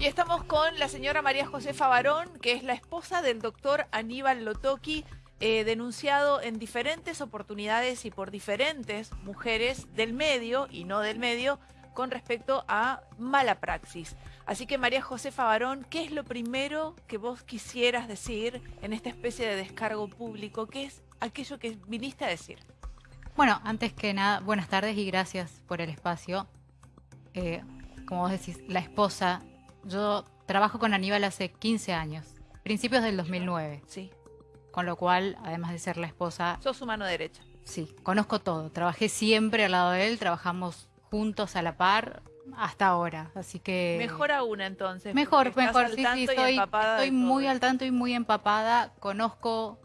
Y estamos con la señora María Josefa Barón, que es la esposa del doctor Aníbal Lotoki, eh, denunciado en diferentes oportunidades y por diferentes mujeres del medio y no del medio con respecto a mala praxis. Así que María Josefa Barón, ¿qué es lo primero que vos quisieras decir en esta especie de descargo público? ¿Qué es aquello que viniste a decir? Bueno, antes que nada, buenas tardes y gracias por el espacio. Eh, como vos decís, la esposa yo trabajo con Aníbal hace 15 años, principios del 2009. Sí. Con lo cual, además de ser la esposa... Sos su mano derecha. Sí, conozco todo. Trabajé siempre al lado de él, trabajamos juntos a la par hasta ahora, así que... Mejor aún entonces. Mejor, mejor, sí, sí, estoy, estoy muy al tanto y muy empapada. Conozco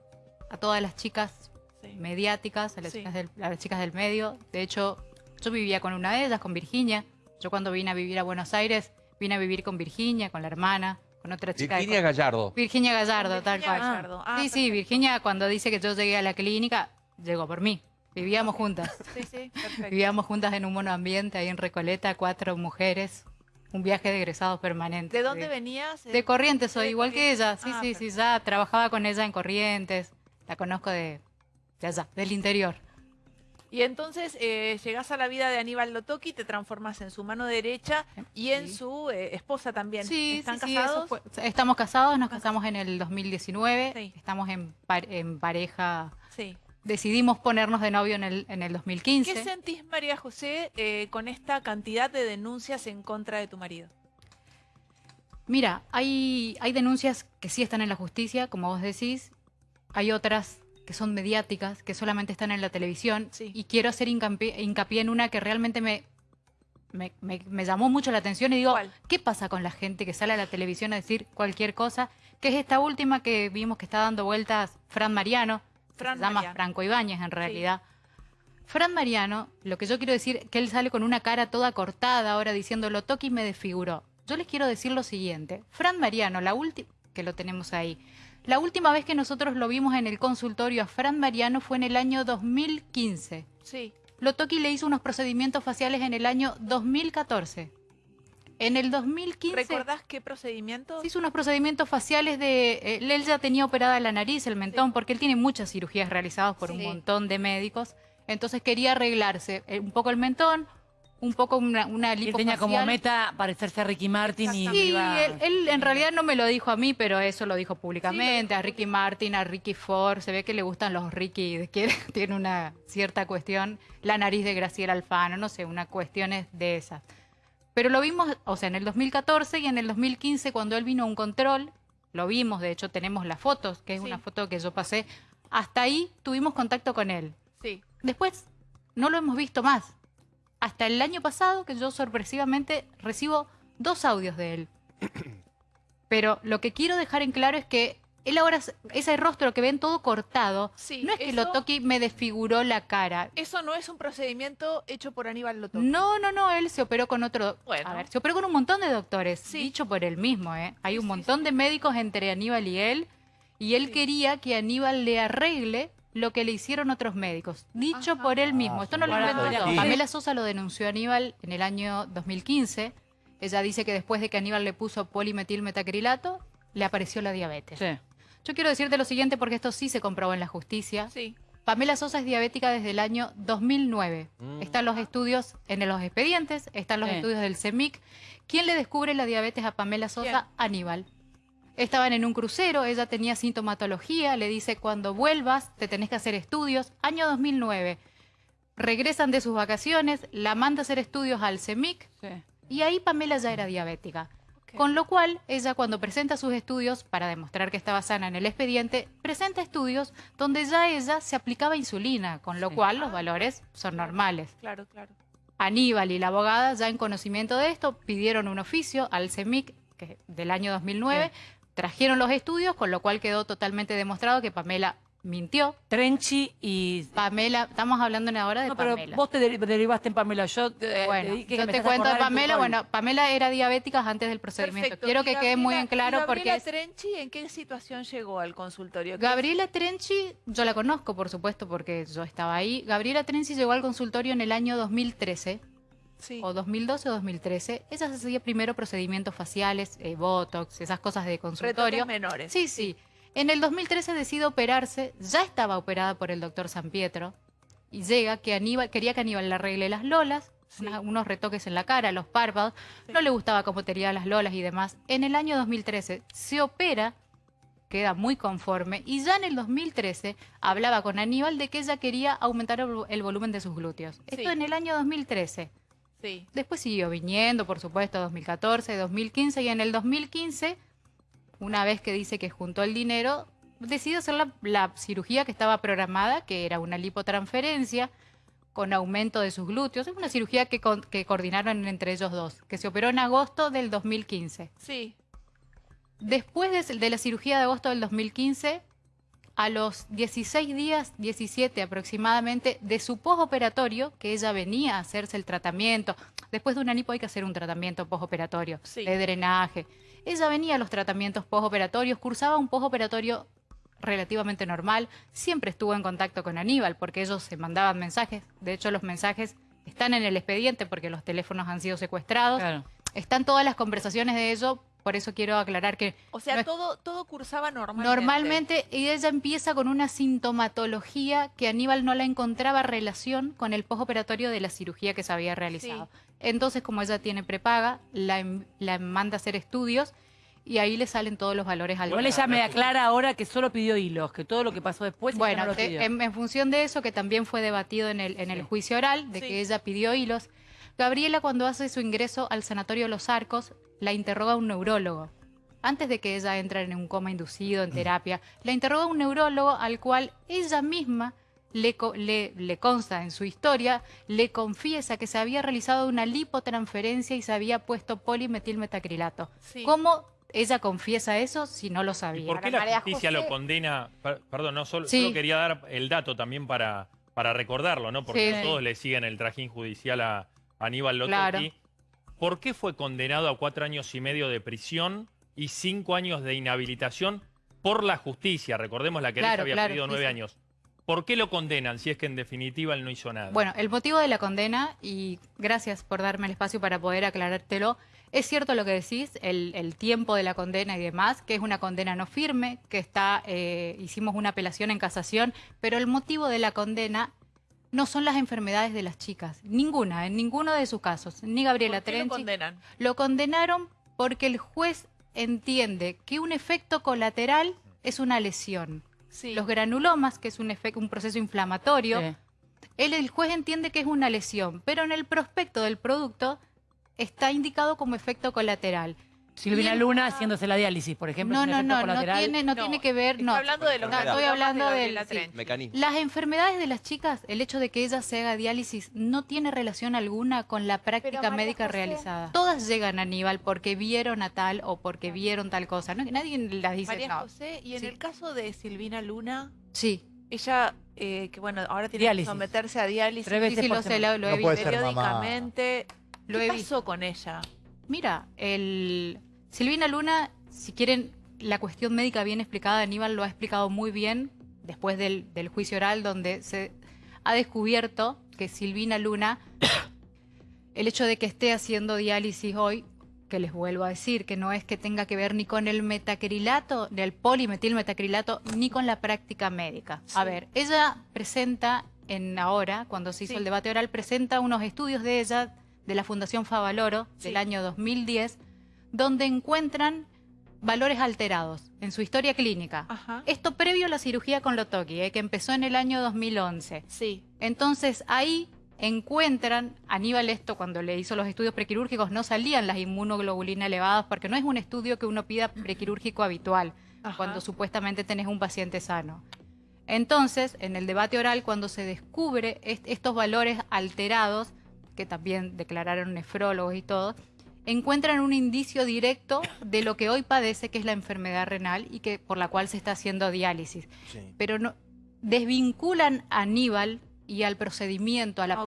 a todas las chicas mediáticas, a las, chicas del, a las chicas del medio. De hecho, yo vivía con una de ellas, con Virginia. Yo cuando vine a vivir a Buenos Aires Vine a vivir con Virginia, con la hermana, con otra chica. Virginia Gallardo. Virginia Gallardo, tal cual. Ah, sí, sí, Virginia cuando dice que yo llegué a la clínica, llegó por mí. Vivíamos juntas. Sí, sí, perfecto. Vivíamos juntas en un monoambiente ahí en Recoleta, cuatro mujeres. Un viaje de egresados permanente. ¿De dónde venías? De Corrientes, soy igual que ella. Sí, ah, sí, sí, ya trabajaba con ella en Corrientes. La conozco de, de allá, del interior. Y entonces eh, llegás a la vida de Aníbal Lotoki, te transformas en su mano derecha y en su eh, esposa también. Sí, ¿Están casados? estamos casados, nos casamos en el 2019, estamos en, en pareja. Sí. Decidimos ponernos de novio en el, en el 2015. ¿Qué sentís, María José, eh, con esta cantidad de denuncias en contra de tu marido? Mira, hay, hay denuncias que sí están en la justicia, como vos decís. Hay otras que son mediáticas, que solamente están en la televisión, y quiero hacer hincapié, en una que realmente me, me, llamó mucho la atención y digo, ¿qué pasa con la gente que sale a la televisión a decir cualquier cosa? Que es esta última que vimos que está dando vueltas Fran Mariano, se llama Franco Ibáñez en realidad. Fran Mariano, lo que yo quiero decir, que él sale con una cara toda cortada ahora diciendo, lo toque y me desfiguró. Yo les quiero decir lo siguiente, Fran Mariano, la última, que lo tenemos ahí, la última vez que nosotros lo vimos en el consultorio a Fran Mariano fue en el año 2015. Sí. Lotoki le hizo unos procedimientos faciales en el año 2014. En el 2015... ¿Recordás qué procedimientos? Hizo unos procedimientos faciales de... Eh, él ya tenía operada la nariz, el mentón, porque él tiene muchas cirugías realizadas por un montón de médicos. Entonces quería arreglarse eh, un poco el mentón, un poco una, una Él tenía como meta parecerse a Ricky Martin y Sí, él, en realidad no me lo dijo a mí, pero eso lo dijo públicamente, a Ricky Martin, a Ricky Ford, se ve que le gustan los Ricky, que tiene una cierta cuestión, la nariz de Graciela Alfano, no sé, una cuestión de esas. Pero lo vimos, o sea, en el 2014 y en el 2015 cuando él vino a un control, lo vimos, de hecho tenemos las fotos, que es una foto que yo pasé, hasta ahí tuvimos contacto con él. Sí. Después no lo hemos visto más hasta el año pasado que yo sorpresivamente recibo dos audios de él. Pero lo que quiero dejar en claro es que él ahora, ese rostro que ven todo cortado, no es que Lotoki me desfiguró la cara. Eso no es un procedimiento hecho por Aníbal Lotoki. No, no, no, él se operó con otro... Bueno. A ver, se operó con un montón de doctores, dicho por él mismo, ¿eh? Hay un montón de médicos entre Aníbal y él, y él quería que Aníbal le arregle lo que le hicieron otros médicos, dicho por él mismo. Esto no lo inventó yo. Pamela Sosa lo denunció a Aníbal en el año 2015. Ella dice que después de que Aníbal le puso polimetilmetacrilato, le apareció la diabetes. Yo quiero decirte lo siguiente porque esto sí se comprobó en la justicia. Sí. Pamela Sosa es diabética desde el año 2009. Mm. Están los estudios en los expedientes, están los estudios del CEMIC. ¿Quién le descubre la diabetes a Pamela Sosa? Aníbal. Estaban en un crucero, ella tenía sintomatología, le dice, cuando vuelvas te tenés que hacer estudios. Año 2009. Regresan de sus vacaciones, la manda a hacer estudios al CEMIC y ahí Pamela ya era diabética. Con lo cual, ella cuando presenta sus estudios, para demostrar que estaba sana en el expediente, presenta estudios donde ya ella se aplicaba insulina, con lo cual los valores son normales. Claro, claro. Aníbal y la abogada, ya en conocimiento de esto, pidieron un oficio al CEMIC que, del año 2009 Trajeron los estudios, con lo cual quedó totalmente demostrado que Pamela mintió. Trenchi y... Pamela, estamos hablando ahora de no, pero vos te derivaste en Pamela. Yo, eh, bueno, yo te cuento de Pamela. Bueno, Pamela era diabética antes del procedimiento. Quiero que quede muy en claro porque... ¿Gabriela Trenchi en qué situación llegó al consultorio? Gabriela Trenchi, yo la conozco, por supuesto, porque yo estaba ahí. Gabriela Trenchi llegó al consultorio en el año 2013 Sí. o 2012 o 2013. Ella se hacía primero procedimientos faciales, eh, botox, esas cosas de consultorio. Retoques menores. Sí, sí. En el 2013 decide operarse, ya estaba operada por el doctor San Pietro y llega que Aníbal, quería que Aníbal le arregle las lolas, Sí. una- unos retoques en la cara, los párpados, no le gustaba cómo tenía las lolas y demás. En el año 2013 se opera, queda muy conforme y ya en el 2013 hablaba con Aníbal de que ella quería aumentar el, vo- el volumen de sus glúteos. Esto en el año 2013. Sí. Después siguió viniendo, por supuesto, 2014, 2015 y en el 2015, una vez que dice que juntó el dinero, decidió hacer la, la cirugía que estaba programada, que era una lipotransferencia con aumento de sus glúteos. Es una cirugía que, con- que coordinaron entre ellos dos, que se operó en agosto del 2015. Sí. Después de, de la cirugía de agosto del 2015, a los 16 días, 17 aproximadamente, de su postoperatorio, que ella venía a hacerse el tratamiento, después de una lipo hay que hacer un tratamiento postoperatorio, Sí. de drenaje. Ella venía a los tratamientos postoperatorios, cursaba un postoperatorio relativamente normal, siempre estuvo en contacto con Aníbal, porque ellos se mandaban mensajes, de hecho los mensajes están en el expediente porque los teléfonos han sido secuestrados, Claro. están todas las conversaciones de ello, por eso quiero aclarar que O sea, No es- todo, todo cursaba normalmente. normalmente y ella empieza con una sintomatología que Aníbal no la encontraba relación con el postoperatorio de la cirugía que se había realizado. Entonces, como ella tiene prepaga, la, em- la manda a hacer estudios y ahí le salen todos los valores al Igual ella me aclara ahora que solo pidió hilos, que todo lo que pasó después Bueno, no lo te- pidió. en, en función de eso, que también fue debatido en el, en el Sí. juicio oral, de Sí. que ella pidió hilos, Gabriela cuando hace su ingreso al Sanatorio Los Arcos, la interroga un neurólogo. Antes de que ella entre en un coma inducido, en terapia, la interroga un neurólogo al cual ella misma le, le, le consta en su historia, le confiesa que se había realizado una lipotransferencia y se había puesto polimetilmetacrilato. Sí. ¿Cómo ella confiesa eso si no lo ¿Y sabía? por qué la justicia José- lo condena? Per- Perdón, no, solo, Sí. solo quería dar el dato también para, para recordarlo, ¿no? Porque Sí. todos le siguen el trajín judicial a Aníbal Lotoki. Claro. ¿Por qué fue condenado a cuatro años y medio de prisión y cinco años de inhabilitación por la justicia? Recordemos, la querella Claro, había claro, pedido sí, nueve sí. años. ¿Por qué lo condenan si es que en definitiva él no hizo nada? Bueno, el motivo de la condena, y gracias por darme el espacio para poder aclarártelo, es cierto lo que decís, el, el tiempo de la condena y demás, que es una condena no firme, que está, eh, hicimos una apelación en casación, pero el motivo de la condena no son las enfermedades de las chicas, ninguna, en ninguno de sus casos, ni Gabriela ¿Por qué lo Terenzi. condenan? Lo condenaron porque el juez entiende que un efecto colateral es una lesión. Sí. Los granulomas, que es un, efecto, un proceso inflamatorio, Sí. él, el juez entiende que es una lesión, pero en el prospecto del producto está indicado como efecto colateral. Silvina Luna haciéndose la diálisis, por ejemplo, No, no, no, no tiene, no No, tiene que ver, no. hablando de los No, estoy hablando de sí. Trenchi. Mecanismo. Las enfermedades de las chicas, el hecho de que ellas se haga diálisis no tiene relación alguna con la práctica médica José- realizada. Todas llegan a Aníbal porque vieron a tal o porque vieron tal cosa. ¿no? Nadie las dice, María no. José, y en Sí. el caso de Silvina Luna, Sí, ella, eh, que bueno, ahora tiene Diálisis. que someterse a diálisis Tres sí, veces sí, por lo sé, lo, lo he No visto. mamá. periódicamente. Lo ¿Qué he pasó visto. con ella? Mira, el Silvina Luna, si quieren la cuestión médica bien explicada, Aníbal lo ha explicado muy bien después del, del juicio oral, donde se ha descubierto que Silvina Luna, el hecho de que esté haciendo diálisis hoy, que les vuelvo a decir, que no es que tenga que ver ni con el metacrilato, del polimetilmetacrilato, ni con la práctica médica. A ver, ella presenta en ahora, cuando se hizo Sí. el debate oral, presenta unos estudios de ella, de la Fundación Favaloro, Sí. del año 2010, donde encuentran valores alterados en su historia clínica. Ajá. Esto previo a la cirugía con Lotoki, eh, que empezó en el año 2011. Sí. Entonces ahí encuentran, Aníbal esto cuando le hizo los estudios prequirúrgicos no salían las inmunoglobulinas elevadas porque no es un estudio que uno pida prequirúrgico habitual Ajá. cuando supuestamente tenés un paciente sano. Entonces, en el debate oral, cuando se descubre est- estos valores alterados, que también declararon nefrólogos y todo, encuentran un indicio directo de lo que hoy padece, que es la enfermedad renal y que por la cual se está haciendo diálisis. Sí. Pero no desvinculan a Aníbal y al procedimiento, a la